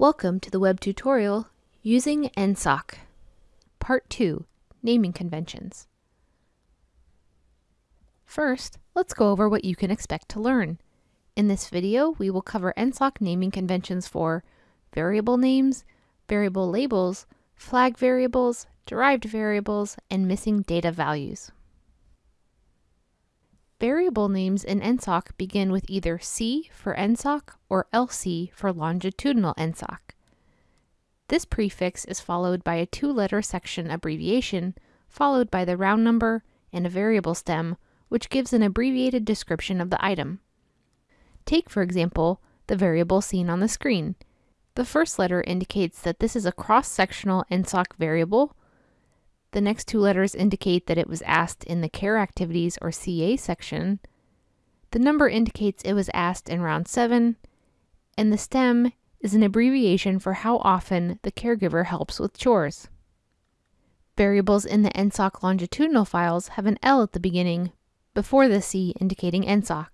Welcome to the web tutorial using NSOC. Part 2, Naming Conventions. First, let's go over what you can expect to learn. In this video, we will cover NSOC naming conventions for variable names, variable labels, flag variables, derived variables, and missing data values. Variable names in NSOC begin with either C for NSOC or LC for longitudinal NSOC. This prefix is followed by a two-letter section abbreviation, followed by the round number and a variable stem, which gives an abbreviated description of the item. Take, for example, the variable seen on the screen. The first letter indicates that this is a cross-sectional NSOC variable, the next two letters indicate that it was asked in the Care Activities or CA section. The number indicates it was asked in round 7, and the STEM is an abbreviation for how often the caregiver helps with chores. Variables in the NSOC longitudinal files have an L at the beginning, before the C indicating NSOC.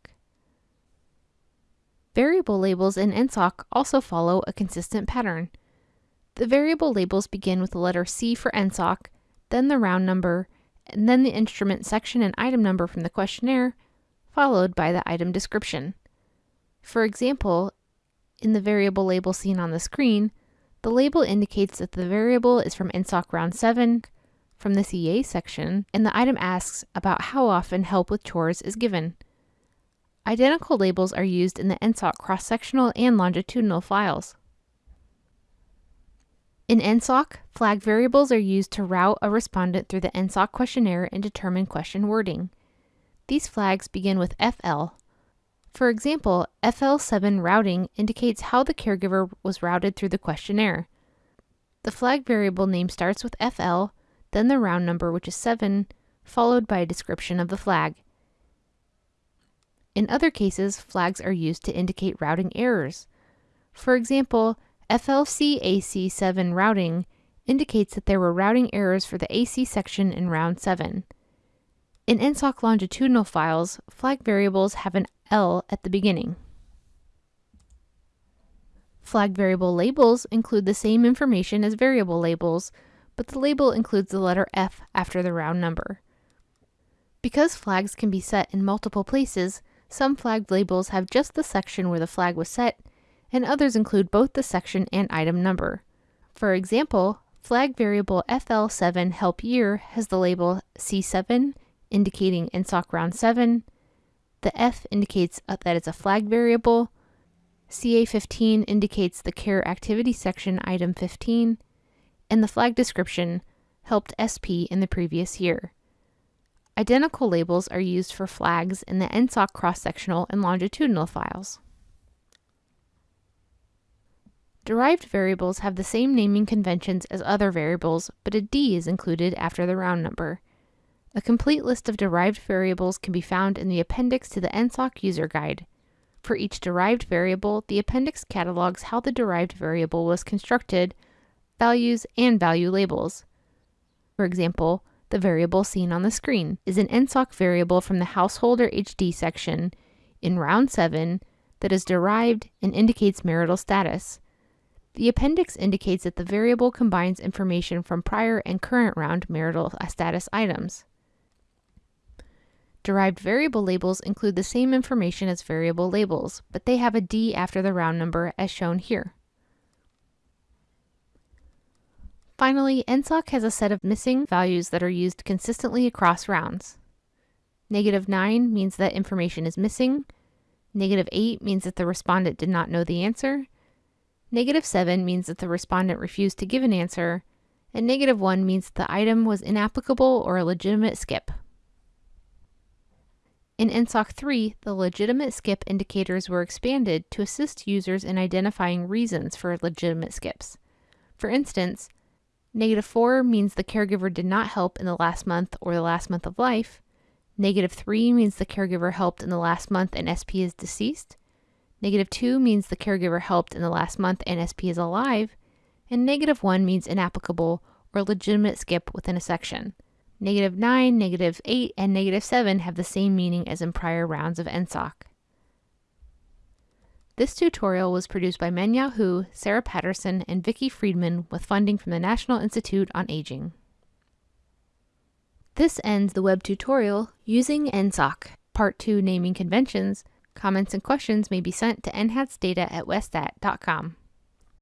Variable labels in NSOC also follow a consistent pattern. The variable labels begin with the letter C for NSOC then the round number, and then the instrument section and item number from the questionnaire, followed by the item description. For example, in the variable label seen on the screen, the label indicates that the variable is from NSOC round 7 from the CA section, and the item asks about how often help with chores is given. Identical labels are used in the NSOC cross-sectional and longitudinal files. In NSOC, flag variables are used to route a respondent through the NSOC questionnaire and determine question wording. These flags begin with FL. For example, FL7 routing indicates how the caregiver was routed through the questionnaire. The flag variable name starts with FL, then the round number, which is 7, followed by a description of the flag. In other cases, flags are used to indicate routing errors. For example, FLC AC7 routing indicates that there were routing errors for the AC section in round 7. In NSOC longitudinal files, flag variables have an L at the beginning. Flag variable labels include the same information as variable labels, but the label includes the letter F after the round number. Because flags can be set in multiple places, some flag labels have just the section where the flag was set, and others include both the section and item number. For example, flag variable FL7 help year has the label C7 indicating NSOC round 7, the F indicates uh, that it's a flag variable, CA15 indicates the care activity section item 15, and the flag description helped SP in the previous year. Identical labels are used for flags in the NSOC cross-sectional and longitudinal files. Derived variables have the same naming conventions as other variables, but a D is included after the round number. A complete list of derived variables can be found in the appendix to the NSOC user guide. For each derived variable, the appendix catalogs how the derived variable was constructed, values, and value labels. For example, the variable seen on the screen is an NSOC variable from the Householder HD section in round 7 that is derived and indicates marital status. The appendix indicates that the variable combines information from prior and current round marital uh, status items. Derived variable labels include the same information as variable labels, but they have a D after the round number as shown here. Finally, NSOC has a set of missing values that are used consistently across rounds. Negative 9 means that information is missing. Negative 8 means that the respondent did not know the answer. Negative 7 means that the respondent refused to give an answer, and negative 1 means that the item was inapplicable or a legitimate skip. In NSOC 3, the legitimate skip indicators were expanded to assist users in identifying reasons for legitimate skips. For instance, negative 4 means the caregiver did not help in the last month or the last month of life. Negative 3 means the caregiver helped in the last month and SP is deceased. Negative 2 means the caregiver helped in the last month and SP is alive, and negative 1 means inapplicable or legitimate skip within a section. Negative 9, negative 8, and negative 7 have the same meaning as in prior rounds of NSOC. This tutorial was produced by Mengyao Hu, Sarah Patterson, and Vicki Freedman with funding from the National Institute on Aging. This ends the web tutorial, Using NSOC, Part 2 Naming Conventions, Comments and questions may be sent to nhatsdata at westat.com.